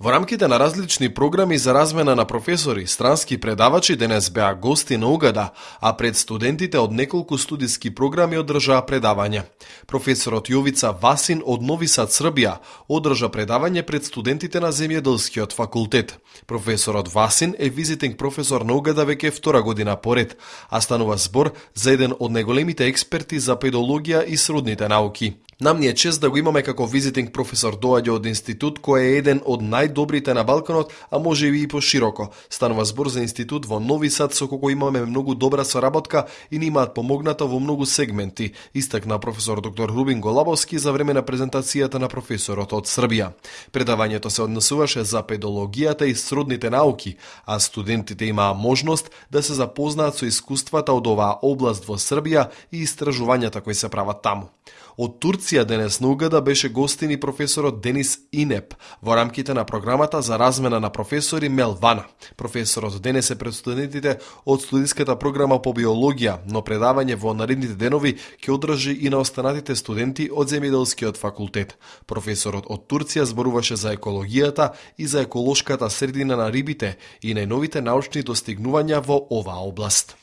Во рамките на различни програми за размена на професори, странски предавачи денес беа гости на Угада, а пред студентите од неколку студиски програми одржаа предавање. Професорот Јовица Васин од Нови Сад, Србија, одржа предавање пред студентите на Земјоделскиот факултет. Професорот Васин е визитинг професор на Угада веќе втора година поред, а станува збор за еден од најголемите експерти за педологија и сродните науки. Нам ни е чест да го имаме како визитинг професор доаѓа од институт кој е еден од најдобрите на Балканот, а може и пошироко. Станува збор за институт во Нови Сад со кој имаме многу добра соработка и ни имаат помогната во многу сегменти, истакна професор доктор Рубин Голабовски за време на презентацијата на професорот од Србија. Предавањето се однесуваше за педологијата и сродните науки, а студентите имаа можност да се запознаат со искуствата од оваа област во Србија и истражувањата кои се прават таму. Од Турција денес на Угада беше гостин и професорот Денис Инеп во рамките на програмата за размена на професори Мелвана. Професорот денес е пред студентите од студиската програма по биологија, но предавање во наредните денови ќе одржи и на останатите студенти од земјоделскиот факултет. Професорот од Турција зборуваше за екологијата и за еколошката средина на рибите и најновите научни достигнувања во оваа област.